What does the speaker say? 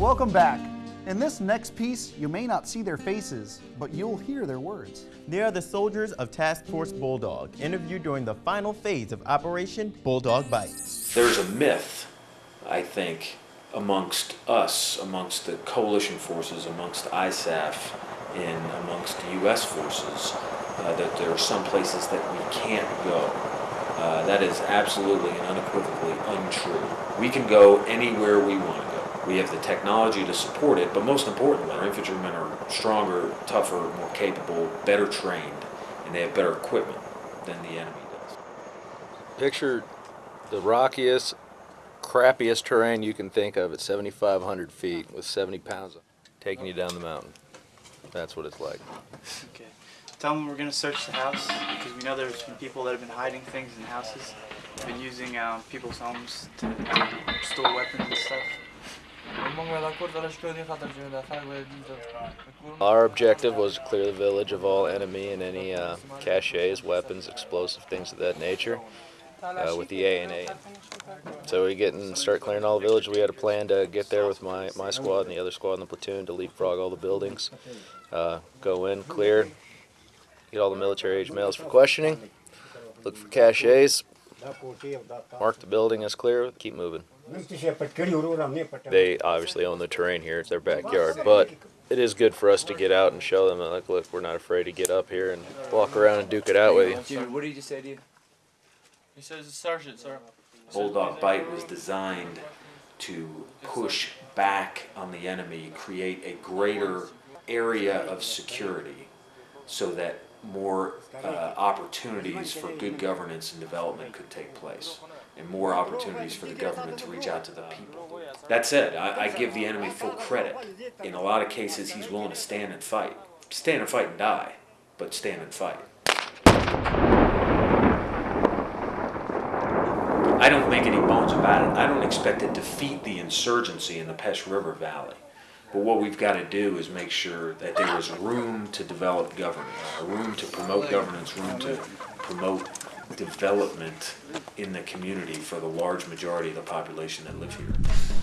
Welcome back. In this next piece, you may not see their faces, but you'll hear their words. They are the soldiers of Task Force Bulldog, interviewed during the final phase of Operation Bulldog Bite. There's a myth, I think, amongst us, amongst the coalition forces, amongst ISAF, and amongst U.S. forces, uh, that there are some places that we can't go. Uh, that is absolutely and unequivocally untrue. We can go anywhere we want to go. We have the technology to support it, but most importantly, our infantrymen are stronger, tougher, more capable, better trained, and they have better equipment than the enemy does. Picture the rockiest, crappiest terrain you can think of at 7,500 feet with 70 pounds of taking you down the mountain. That's what it's like. Okay. Tell them we're gonna search the house because we know there's been people that have been hiding things in houses. Been using um, people's homes to, to store weapons and stuff. Our objective was to clear the village of all enemy and any uh, caches, weapons, explosive things of that nature uh, with the ANA. So we get and start clearing all the village. We had a plan to get there with my, my squad and the other squad in the platoon to leapfrog all the buildings, uh, go in, clear, get all the military age males for questioning, look for caches, mark the building as clear, keep moving. They obviously own the terrain here; it's their backyard, but it is good for us to get out and show them that, like, look, we're not afraid to get up here and walk around and duke it out with you. Jimmy, what did he just say to you? He says it's sergeant, sir. Bulldog Bite was designed to push back on the enemy, create a greater area of security so that more uh, opportunities for good governance and development could take place and more opportunities for the government to reach out to the people. That said, I, I give the enemy full credit. In a lot of cases, he's willing to stand and fight. Stand and fight and die, but stand and fight. I don't make any bones about it. I don't expect to defeat the insurgency in the Pesh River Valley. But what we've got to do is make sure that there is room to develop governance, room to promote governance, room to promote development in the community for the large majority of the population that live here.